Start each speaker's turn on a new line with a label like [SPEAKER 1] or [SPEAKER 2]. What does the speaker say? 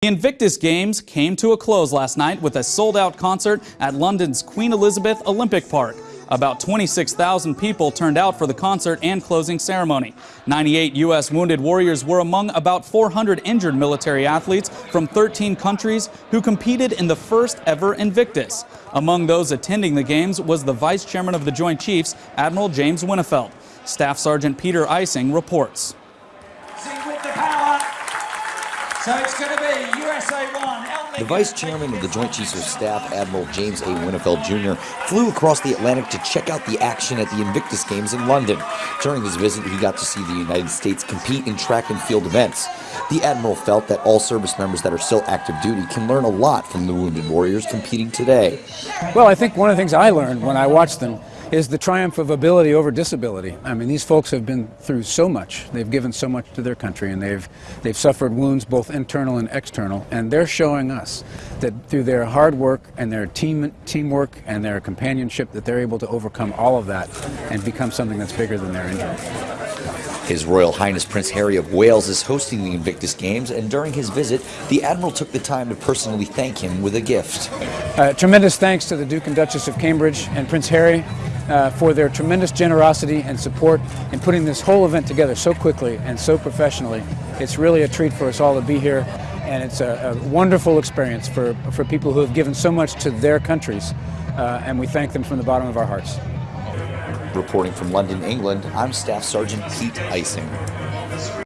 [SPEAKER 1] The Invictus Games came to a close last night with a sold-out concert at London's Queen Elizabeth Olympic Park. About 26,000 people turned out for the concert and closing ceremony. 98 U.S. wounded warriors were among about 400 injured military athletes from 13 countries who competed in the first ever Invictus. Among those attending the games was the Vice Chairman of the Joint Chiefs, Admiral James Winnefeld. Staff Sergeant Peter Ising reports.
[SPEAKER 2] So it's going to be USA 1.
[SPEAKER 3] The Vice Chairman of the Joint Chiefs of Staff, Admiral James A. Winnefeld Jr., flew across the Atlantic to check out the action at the Invictus Games in London. During his visit, he got to see the United States compete in track and field events. The Admiral felt that all service members that are still active duty can learn a lot from the wounded warriors competing today.
[SPEAKER 4] Well, I think one of the things I learned when I watched them is the triumph of ability over disability. I mean, these folks have been through so much. They've given so much to their country, and they've they've suffered wounds both internal and external. And they're showing us that through their hard work and their team teamwork and their companionship, that they're able to overcome all of that and become something that's bigger than their injury.
[SPEAKER 3] His Royal Highness Prince Harry of Wales is hosting the Invictus Games, and during his visit, the Admiral took the time to personally thank him with a gift.
[SPEAKER 4] Uh, tremendous thanks to the Duke and Duchess of Cambridge and Prince Harry uh, for their tremendous generosity and support in putting this whole event together so quickly and so professionally. It's really a treat for us all to be here, and it's a, a wonderful experience for, for people who have given so much to their countries, uh, and we thank them from the bottom of our hearts.
[SPEAKER 3] Reporting from London, England, I'm Staff Sergeant Pete Ising.